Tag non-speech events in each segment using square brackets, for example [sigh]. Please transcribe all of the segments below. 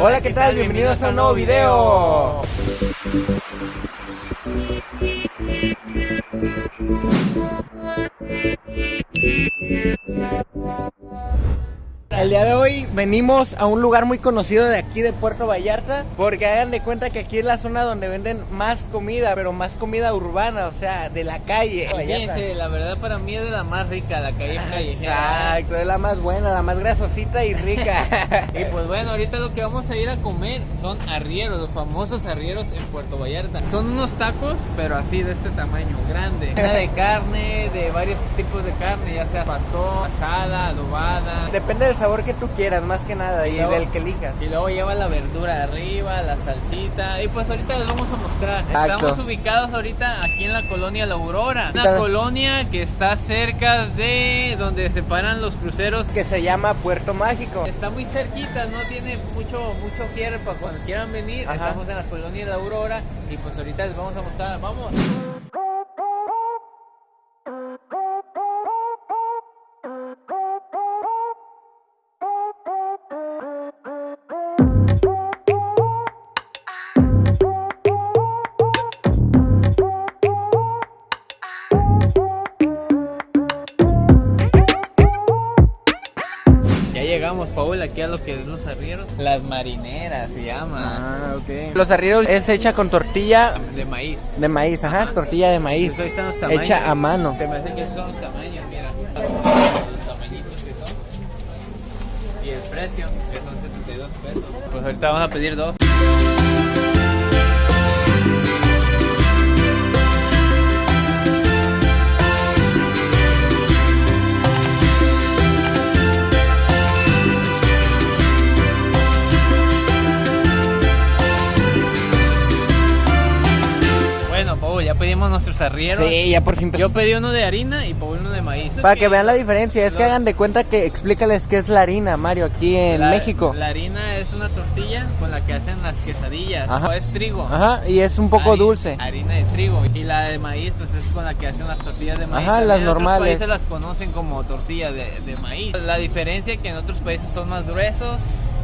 Hola, ¿qué tal? Bienvenidos a un nuevo video. El día de hoy venimos a un lugar muy conocido de aquí de Puerto Vallarta porque hagan de cuenta que aquí es la zona donde venden más comida, pero más comida urbana, o sea, de la calle. Fíjense, la verdad para mí es de la más rica, la calle callejera. Exacto, es la más buena, la más grasosita y rica. [laughs] Y pues bueno, ahorita lo que vamos a ir a comer son arrieros, los famosos arrieros en Puerto Vallarta. Son unos tacos, pero así de este tamaño, grande. Una de carne, de varios tipos de carne, ya sea pastor, asada, adobada. Depende del sabor que tú quieras, más que nada, y, luego- del que elijas. Y luego lleva la verdura arriba, la salsita. Y pues ahorita les vamos a mostrar. Exacto. Estamos ubicados ahorita aquí en la colonia La Aurora. Una colonia que está cerca de donde se paran los cruceros. Que se llama Puerto Mágico. Está muy cerquita, no tiene mucho mucho cierre para cuando quieran venir. Ajá. Estamos en la colonia La Aurora y pues ahorita les vamos a mostrar. Vamos. Ya llegamos, Paul, aquí a lo que es los arrieros. Las marineras se llama. Ah, ok. Los arrieros es hecha con tortilla De maíz. de maíz, ajá, tortilla de maíz. Ahí están los tamaños. Hecha a mano. Te me hace que esos son los tamaños, mira. Los tamañitos que son. Y el precio, que son 72 pesos. Pues ahorita vamos a pedir dos. Sí, ya por fin. Yo pedí uno de harina y Paul uno de maíz. Para que vean la diferencia, es que hagan de cuenta que explícales qué es la harina, Mario, aquí en La- México. La harina es una tortilla con la que hacen las quesadillas. Ajá. O es trigo. Ajá, y es un poco Hari- dulce. Harina de trigo. Y la de maíz, pues es con la que hacen las tortillas de maíz. Ajá, También las en otros normales. países las conocen como tortillas de, de maíz. La diferencia es que en otros países son más gruesos.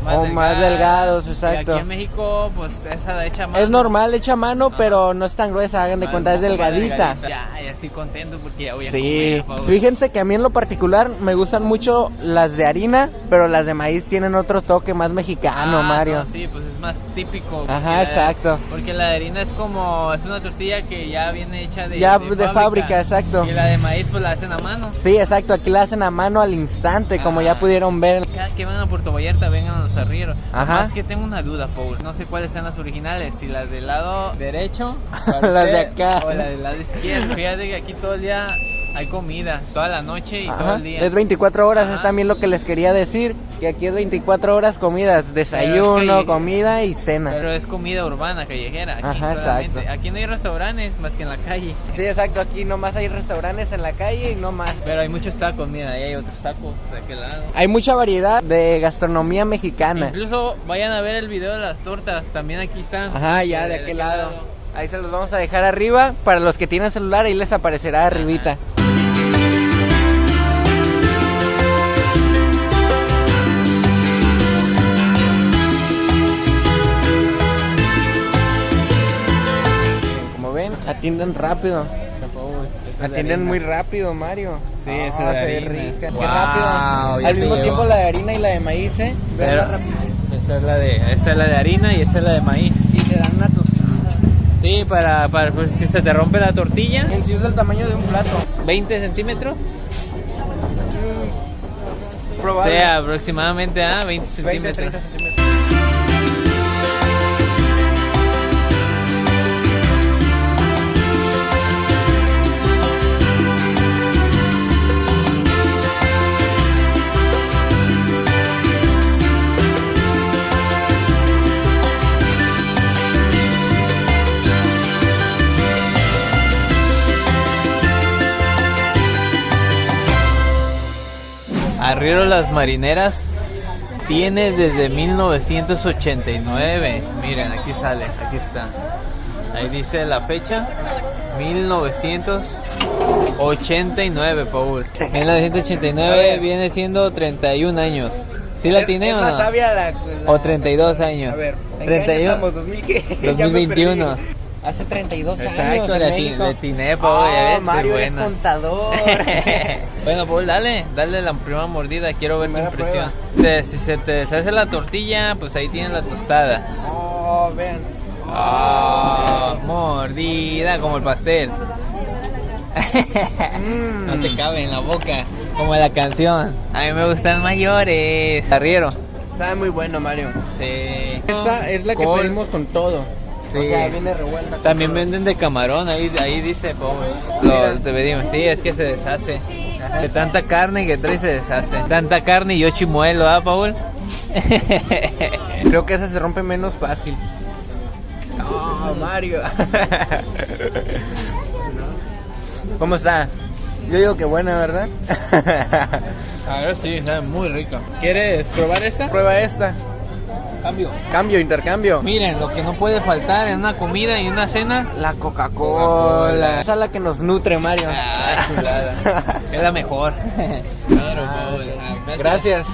Más O más delgados, exacto. Y aquí en México, pues esa hecha más. Es normal, hecha a mano, pero no es tan gruesa, hagan de cuenta, es delgadita. Ya, ya estoy contento porque ya voy a Sí, comer. Fíjense que a mí en lo particular me gustan mucho las de harina, pero las de maíz tienen otro toque más mexicano, Ah, Mario. no, sí, pues es más típico. Ajá, la- exacto. Porque la de harina es como, es una tortilla que ya viene hecha de, Ya de fábrica, exacto. Y la de maíz pues la hacen a mano. Sí, exacto, aquí la hacen a mano al instante, como ya Ah. pudieron ver. Cada que van a Puerto Vallarta vengan a los arrieros. Ajá. Más que tengo una duda, Paul. No sé cuáles sean las originales. Si las del lado derecho [laughs] Las de acá. O las del lado izquierdo. Fíjate que aquí todo el día hay comida. Toda la noche y todo el día. Es 24 horas, es también lo que les quería decir, que aquí es 24 horas comidas, desayuno, comida y cena. Pero es comida urbana, callejera. Aquí, Ajá, exacto. Aquí no hay restaurantes más que en la calle. Sí, exacto, aquí nomás hay restaurantes en la calle y no más. Pero hay muchos tacos, mira, ahí hay otros tacos de aquel lado. Hay mucha variedad de gastronomía mexicana. Incluso vayan a ver el video de las tortas, también aquí están. Ajá, ya de aquel lado. Ahí se los vamos a dejar arriba. Para los que tienen celular, ahí les aparecerá arribita. Atienden rápido. Atienden muy rápido, Mario. Sí, Ah, esa de harina. rica. Wow, Qué rápido. Al mismo llevo. tiempo la de harina y la de maíz, ¿eh? Pero-. Esa es la de, esa es la de harina y esa es la de maíz. Y te dan una tostada. Sí, para, para pues, si se te rompe la tortilla, En sí es del tamaño de un plato. 20 centímetros. O Probable. sea, aproximadamente a 20 20, centímetros. 30 centímetros. Arriero Las Marineras tiene desde 1989. Miren, aquí sale, aquí está. Ahí dice la fecha. 1989, Paul. 1989 viene siendo 31 años. ¿Sí la tiene o no? sabia la, la- O 32 años. A ver, ¿en 31. qué año estamos? ¿2000 qué? [laughs] Ya me 2021. perdí. Hace 32 años Exacto, atiné, Paul, ya ves, Oh, soy Mario es contador. [laughs] bueno, Paul, dale, dale la primera mordida, quiero ver tu Primera impresión. Te- si se te deshace la tortilla, pues ahí tienes la tostada. oh, vean. Ah, mordida como el pastel. Mm. No te cabe en la boca, como la canción. A mí me gustan mayores. Arriero. Sabe muy bueno, Mario. Sí. Esta es la que pedimos con todo. Sí. O sea, viene revuelta. con También todo. venden de camarón, ahí, ahí dice, Paul. Mira. Lo, te pedimos. Sí, es que se deshace. De tanta carne que trae se deshace. Tanta carne y yo chimuelo, ¿ah, Paul? [laughs] Creo que esa se rompe menos fácil. Oh, Mario. [laughs] ¿Cómo está? Yo digo que buena, ¿verdad? [laughs] A ver, sí, sabe muy rica. ¿Quieres probar esta? Prueba esta. Cambio. Cambio, intercambio. Miren, lo que no puede faltar en una comida y una cena. La Coca-Cola. Esa es la que nos nutre, Mario. Ah, chulada. [laughs] Es la mejor. Claro, Paul. Ah, Gracias.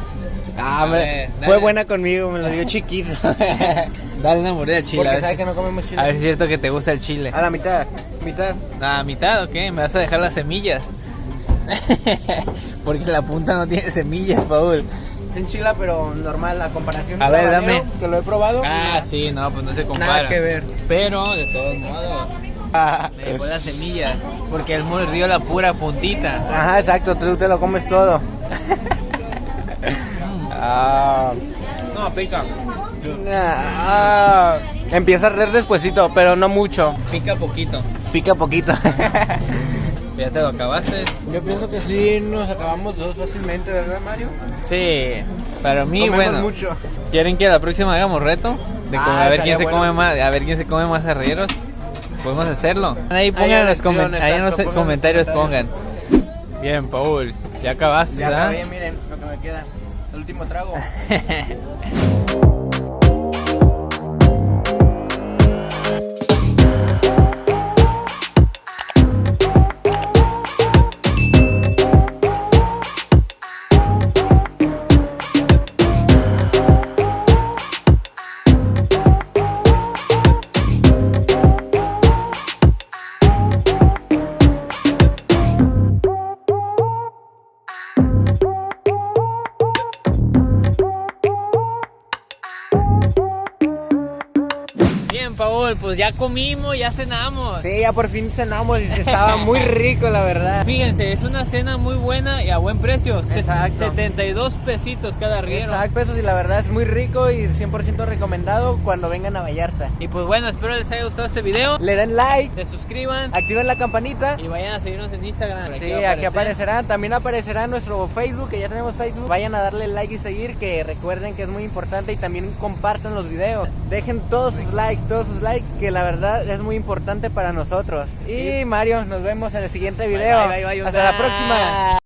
Ah, me- fue dale. buena conmigo, me lo dio chiquito. [laughs] Dale una mordida de chile. Porque a ver si- que no comemos chile. A ver si es cierto que te gusta el chile. A la mitad, mitad. ¿A mitad o qué? ¿Me vas a dejar las semillas? [laughs] Porque la punta no tiene semillas, Paul. Se enchila, pero normal, la comparación. A ver, dame. Que lo he probado. Ah, sí, no, pues no se compara. Nada que ver. Pero, de todos modos, me dejó las semillas. Porque él mordió la pura puntita. Ajá, exacto, tú te lo comes todo. [laughs] ah, No, pica. ah, empieza a arder despuesito, pero no mucho. Pica poquito. Pica poquito. [laughs] ¿Ya te lo acabaste? Yo pienso que sí nos acabamos dos fácilmente, ¿verdad, Mario? Sí. Para mí, Comemos bueno. mucho. ¿Quieren que la próxima hagamos reto? De como Ah, a ver quién se come más, a ver quién se come más arrieros. Podemos hacerlo. Ahí pongan en los, comen- ahí en los exacto, pongan en los comentarios comentarios. pongan. Bien, Paul, ya acabaste, Ya miren lo que me queda. El último trago. [laughs] Bien, Paul, pues ya comimos, ya cenamos. Sí, ya por fin cenamos y estaba muy rico, la verdad. Fíjense, es una cena muy buena y a buen precio. Exacto. 72 pesitos cada arriero. Exacto, sí, la verdad es muy rico y 100% recomendado cuando vengan a Vallarta. Y pues bueno, espero les haya gustado este video. Le den like, Se suscriban activen la campanita. y vayan a seguirnos en Instagram. Sí, aquí aparecer. aparecerá. También aparecerá nuestro Facebook, que ya tenemos Facebook. Vayan a darle like y seguir, que recuerden que es muy importante y también compartan los videos. Dejen todos sus likes, todos sus likes, que la verdad es muy importante para nosotros. Y Mario, nos vemos en el siguiente video. bye, bye, bye, Hasta la próxima.